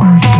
walk.